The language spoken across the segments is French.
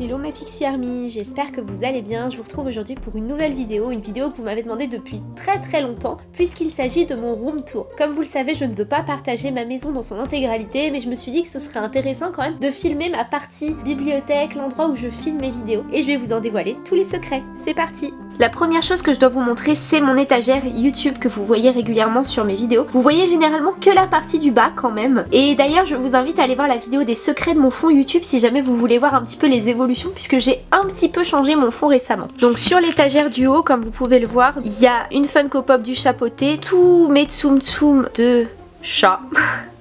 Hello ma Pixie Army, j'espère que vous allez bien. Je vous retrouve aujourd'hui pour une nouvelle vidéo, une vidéo que vous m'avez demandé depuis très très longtemps, puisqu'il s'agit de mon room tour. Comme vous le savez, je ne veux pas partager ma maison dans son intégralité, mais je me suis dit que ce serait intéressant quand même de filmer ma partie bibliothèque, l'endroit où je filme mes vidéos. Et je vais vous en dévoiler tous les secrets. C'est parti la première chose que je dois vous montrer, c'est mon étagère YouTube que vous voyez régulièrement sur mes vidéos. Vous voyez généralement que la partie du bas quand même. Et d'ailleurs, je vous invite à aller voir la vidéo des secrets de mon fond YouTube si jamais vous voulez voir un petit peu les évolutions puisque j'ai un petit peu changé mon fond récemment. Donc sur l'étagère du haut, comme vous pouvez le voir, il y a une Funko Pop du chapeauté, tous mes Tsum Tsum de chat.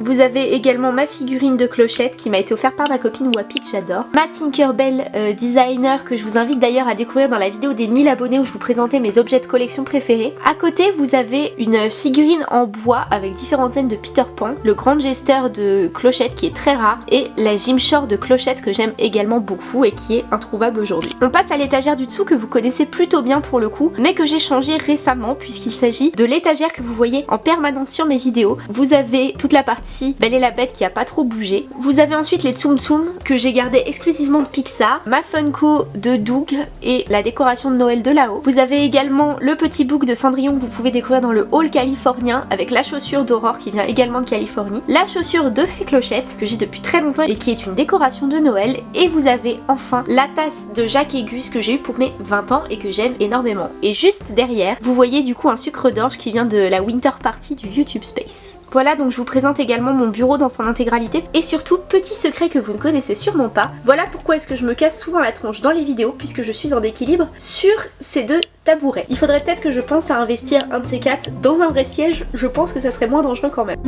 Vous avez également ma figurine de clochette qui m'a été offerte par ma copine Wapi que j'adore. Ma Tinkerbell euh, designer que je vous invite d'ailleurs à découvrir dans la vidéo des 1000 abonnés où je vous présentais mes objets de collection préférés. À côté vous avez une figurine en bois avec différentes scènes de Peter Pan, le grand gesteur de clochette qui est très rare et la Gymshore de clochette que j'aime également beaucoup et qui est introuvable aujourd'hui. On passe à l'étagère du dessous que vous connaissez plutôt bien pour le coup mais que j'ai changé récemment puisqu'il s'agit de l'étagère que vous voyez en permanence sur mes vidéos. Vous avez toute la partie Belle et la Bête qui a pas trop bougé. Vous avez ensuite les Tsum Tsum que j'ai gardé exclusivement de Pixar, ma Funko de Doug et la décoration de Noël de là-haut. Vous avez également le petit book de Cendrillon que vous pouvez découvrir dans le hall californien avec la chaussure d'Aurore qui vient également de Californie, la chaussure de Fée Clochette que j'ai depuis très longtemps et qui est une décoration de Noël et vous avez enfin la tasse de Jacques Gus que j'ai eu pour mes 20 ans et que j'aime énormément. Et juste derrière, vous voyez du coup un sucre d'orge qui vient de la Winter Party du YouTube Space. Voilà donc je vous présente également mon bureau dans son intégralité et surtout petit secret que vous ne connaissez sûrement pas, voilà pourquoi est-ce que je me casse souvent la tronche dans les vidéos puisque je suis en équilibre sur ces deux tabourets. Il faudrait peut-être que je pense à investir un de ces quatre dans un vrai siège, je pense que ça serait moins dangereux quand même.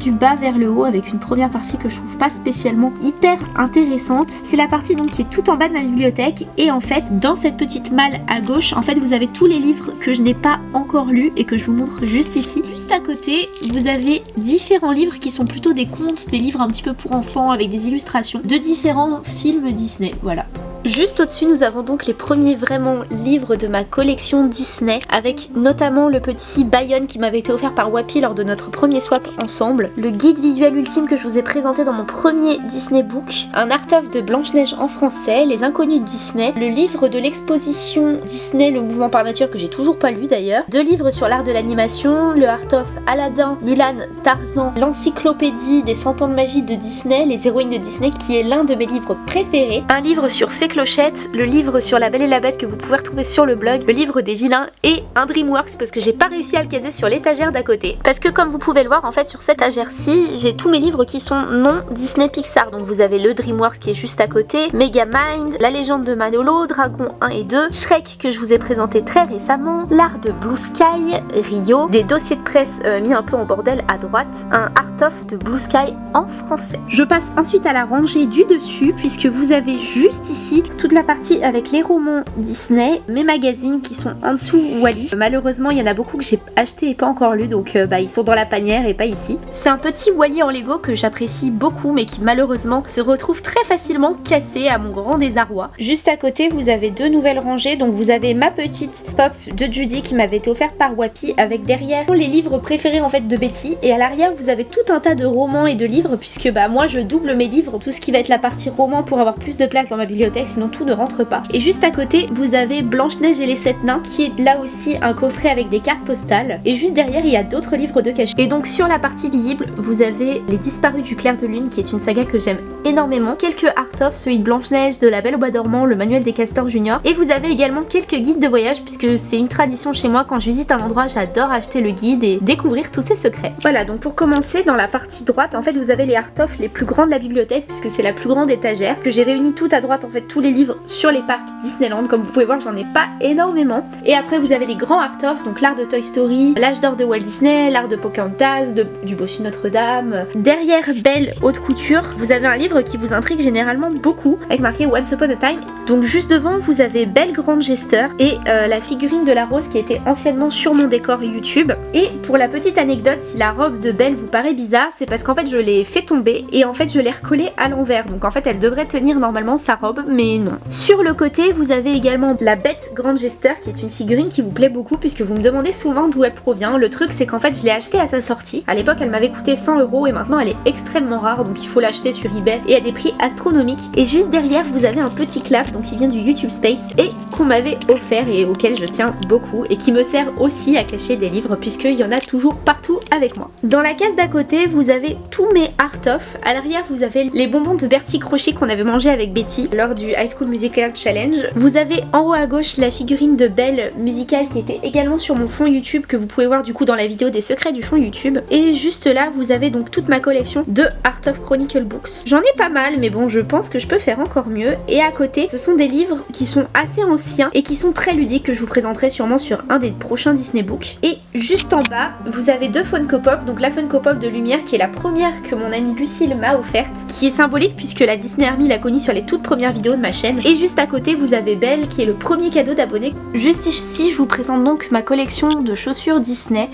Du bas vers le haut avec une première partie que je trouve pas spécialement hyper intéressante. C'est la partie donc qui est tout en bas de ma bibliothèque et en fait dans cette petite malle à gauche en fait vous avez tous les livres que je n'ai pas encore lus et que je vous montre juste ici. Juste à côté vous avez différents livres qui sont plutôt des contes, des livres un petit peu pour enfants avec des illustrations de différents films Disney. Voilà. Juste au-dessus, nous avons donc les premiers vraiment livres de ma collection Disney, avec notamment le petit Bayonne qui m'avait été offert par Wapi lors de notre premier swap ensemble, le guide visuel ultime que je vous ai présenté dans mon premier Disney Book, un art-of de Blanche-Neige en français, Les Inconnus de Disney, le livre de l'exposition Disney, le mouvement par nature que j'ai toujours pas lu d'ailleurs, deux livres sur l'art de l'animation, le art-of Aladdin, Mulan, Tarzan, l'encyclopédie des 100 ans de magie de Disney, les héroïnes de Disney qui est l'un de mes livres préférés, un livre sur Le livre sur la Belle et la Bête que vous pouvez retrouver sur le blog, le livre des vilains et un Dreamworks parce que j'ai pas réussi à le caser sur l'étagère d'à côté. Parce que comme vous pouvez le voir en fait sur cette étagère-ci, j'ai tous mes livres qui sont non Disney Pixar. Donc vous avez le Dreamworks qui est juste à côté, Megamind, La légende de Manolo, Dragon 1 et 2, Shrek que je vous ai présenté très récemment, l'art de Blue Sky, Rio, des dossiers de presse euh, mis un peu en bordel à droite, un art of de Blue Sky en français. Je passe ensuite à la rangée du dessus puisque vous avez juste ici toute la partie avec les romans Disney, mes magazines qui sont en dessous Wally. Malheureusement, il y en a beaucoup que j'ai acheté et pas encore lu, donc euh, bah, ils sont dans la panière et pas ici. C'est un petit Wally en Lego que j'apprécie beaucoup, mais qui malheureusement se retrouve très facilement cassé à mon grand désarroi. Juste à côté, vous avez deux nouvelles rangées, donc vous avez ma petite pop de Judy qui m'avait été offerte par Wapi, avec derrière les livres préférés en fait de Betty, et à l'arrière vous avez tout un tas de romans et de livres, puisque bah moi je double mes livres, tout ce qui va être la partie roman pour avoir plus de place dans ma bibliothèque, sinon tout ne rentre pas. Et juste à côté, vous avez Blanche-Neige et les sept nains, qui est là aussi un coffret avec des cartes postales. Et juste derrière, il y a d'autres livres de cachet. Et donc sur la partie visible, vous avez Les Disparus du Clair de Lune, qui est une saga que j'aime énormément. Quelques art-of, celui de Blanche-Neige, de La Belle au Bois dormant, le manuel des castors junior. Et vous avez également quelques guides de voyage, puisque c'est une tradition chez moi, quand je visite un endroit, j'adore acheter le guide et découvrir tous ses secrets. Voilà, donc pour commencer, dans la partie droite, en fait, vous avez les art-of les plus grands de la bibliothèque, puisque c'est la plus grande étagère, que j'ai réuni tout à droite, en fait, les livres sur les parcs Disneyland. Comme vous pouvez voir, j'en ai pas énormément. Et après, vous avez les grands art-of, donc l'art de Toy Story, l'âge d'or de Walt Disney, l'art de Pocahontas, de, du Bossu Notre-Dame. Derrière Belle Haute Couture, vous avez un livre qui vous intrigue généralement beaucoup, avec marqué Once Upon a Time. Donc juste devant, vous avez Belle Grande Gesteur et euh, la figurine de la rose qui était anciennement sur mon décor YouTube. Et pour la petite anecdote, si la robe de Belle vous paraît bizarre, c'est parce qu'en fait je l'ai fait tomber et en fait je l'ai recollée à l'envers. Donc en fait elle devrait tenir normalement sa robe, mais non. Sur le côté, vous avez également la bête grande gesteur qui est une figurine qui vous plaît beaucoup puisque vous me demandez souvent d'où elle provient. Le truc c'est qu'en fait je l'ai achetée à sa sortie. À l'époque elle m'avait coûté 100 euros et maintenant elle est extrêmement rare donc il faut l'acheter sur eBay et à des prix astronomiques. Et juste derrière vous avez un petit clap donc qui vient du YouTube Space et qu'on m'avait offert et auquel je tiens beaucoup et qui me sert aussi à cacher des livres puisqu'il y en a toujours partout avec moi. Dans la case d'à côté vous avez tous mes art of. À l'arrière vous avez les bonbons de Bertie Crochet qu'on avait mangé avec Betty lors du High School Musical Challenge. Vous avez en haut à gauche la figurine de Belle musicale qui était également sur mon fond YouTube que vous pouvez voir du coup dans la vidéo des secrets du fond YouTube. Et juste là vous avez donc toute ma collection de Art of Chronicle Books. J'en ai pas mal mais bon je pense que je peux faire encore mieux. Et à côté ce sont des livres qui sont assez anciens et qui sont très ludiques que je vous présenterai sûrement sur un des prochains Disney Books. Et juste en bas vous avez deux Funko Pop, donc la Funko Pop de lumière qui est la première que mon amie Lucille m'a offerte, qui est symbolique puisque la Disney Army l'a connue sur les toutes premières vidéos de ma chaîne. Et juste à côté vous avez Belle qui est le premier cadeau d'abonné. Juste ici je vous présente donc ma collection de chaussures Disney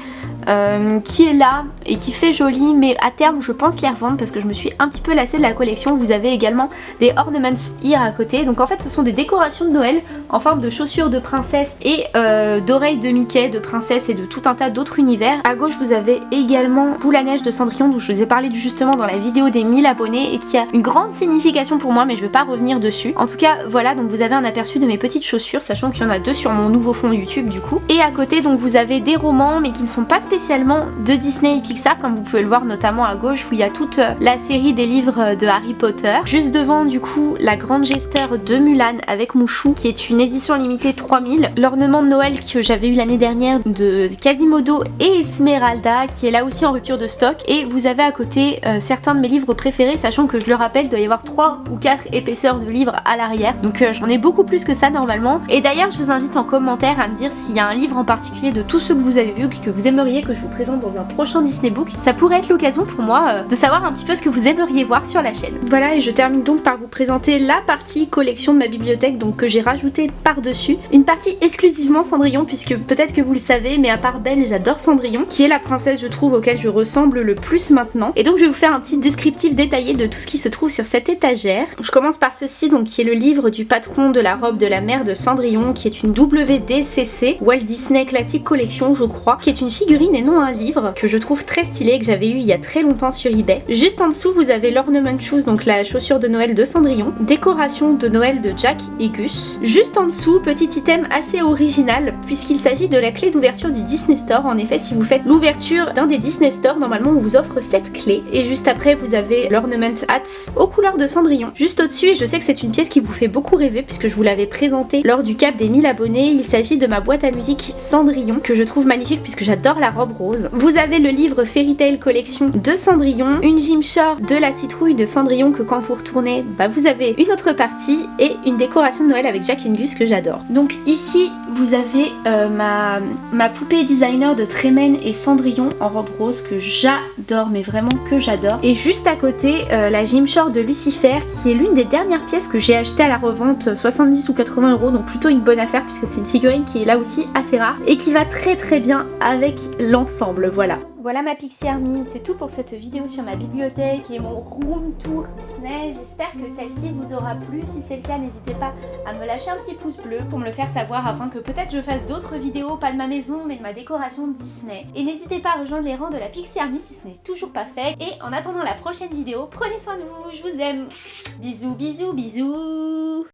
euh, qui est là et qui fait joli mais à terme je pense les revendre parce que je me suis un petit peu lassée de la collection. Vous avez également des ornaments ear à côté. Donc en fait ce sont des décorations de Noël en forme de chaussures de princesse et euh, d'oreilles de Mickey, de princesse et de tout un tas d'autres univers. À gauche vous avez également Boule neige de Cendrillon dont je vous ai parlé justement dans la vidéo des 1000 abonnés et qui a une grande signification pour moi mais je vais pas revenir dessus. En tout cas voilà donc vous avez un aperçu de mes petites chaussures sachant qu'il y en a deux sur mon nouveau fond YouTube du coup. Et à côté donc vous avez des romans mais qui ne sont pas spécialement de Disney et Pixar comme vous pouvez le voir notamment à gauche où il y a toute la série des livres de Harry Potter. Juste devant du coup la grande gesteur de Mulan avec Mouchou qui est une édition limitée 3000. L'ornement de Noël que j'avais eu l'année dernière de Quasimodo et Esmeralda qui est là aussi en rupture de stock. Et vous avez à côté euh, certains de mes livres préférés sachant que je le rappelle il doit y avoir 3 ou 4 épaisseurs de livres à l'arrière. Donc euh, j'en ai beaucoup plus que ça normalement. Et d'ailleurs je vous invite en commentaire à me dire s'il y a un livre en particulier de tous ceux que vous avez vus que vous aimeriez que je vous présente dans un prochain Disney Book. Ça pourrait être l'occasion pour moi euh, de savoir un petit peu ce que vous aimeriez voir sur la chaîne. Voilà et je termine donc par vous présenter la partie collection de ma bibliothèque donc que j'ai rajouté par-dessus. Une partie exclusivement Cendrillon puisque peut-être que vous le savez mais à part Belle j'adore Cendrillon qui est la princesse je trouve auquel je ressemble le plus maintenant. Et donc je vais vous faire un petit descriptif détaillé de tout ce qui se trouve sur cette étagère. Je commence par ceci donc qui est le livre du patron de la robe de la mère de Cendrillon qui est une WDCC Walt Disney Classic Collection je crois qui est une figurine et non un livre que je trouve très stylé que j'avais eu il y a très longtemps sur eBay. Juste en dessous vous avez l'ornament shoes donc la chaussure de Noël de Cendrillon, décoration de Noël de Jack et Gus. Juste en dessous petit item assez original puisqu'il s'agit de la clé d'ouverture du Disney Store. En effet si vous faites l'ouverture d'un des Disney Store normalement on vous offre cette clé et juste après vous avez l'ornament hats aux couleurs de Cendrillon. Juste au-dessus et je sais que c'est une pièce qui vous fait beaucoup rêver puisque je vous l'avais présentée lors du cap des 1000 abonnés. Il s'agit de ma boîte à musique Cendrillon que je trouve magnifique puisque j'adore la robe rose. Vous avez le livre Fairy Tail Collection de Cendrillon, une Gymshark de la citrouille de Cendrillon que quand vous retournez, bah vous avez une autre partie et une décoration de Noël avec Jack and Gus que j'adore. Donc ici vous avez euh, ma, poupée designer de Tremen et Cendrillon en robe rose que j'adore mais vraiment que j'adore. Et juste à côté euh, la Gymshark de Lucifer qui est l'une des dernières pièces que j'ai acheté à la revente 70 ou 80 euros donc plutôt une bonne affaire puisque c'est une figurine qui est là aussi assez rare et qui va très très bien avec voilà. Voilà ma Pixie Army, c'est tout pour cette vidéo sur ma bibliothèque et mon room tour Disney. J'espère que celle-ci vous aura plu. Si c'est le cas, n'hésitez pas à me lâcher un petit pouce bleu pour me le faire savoir afin que peut-être je fasse d'autres vidéos, pas de ma maison mais de ma décoration Disney. Et n'hésitez pas à rejoindre les rangs de la Pixie Army si ce n'est toujours pas fait. Et en attendant la prochaine vidéo, prenez soin de vous, je vous aime. Bisous, bisous, bisous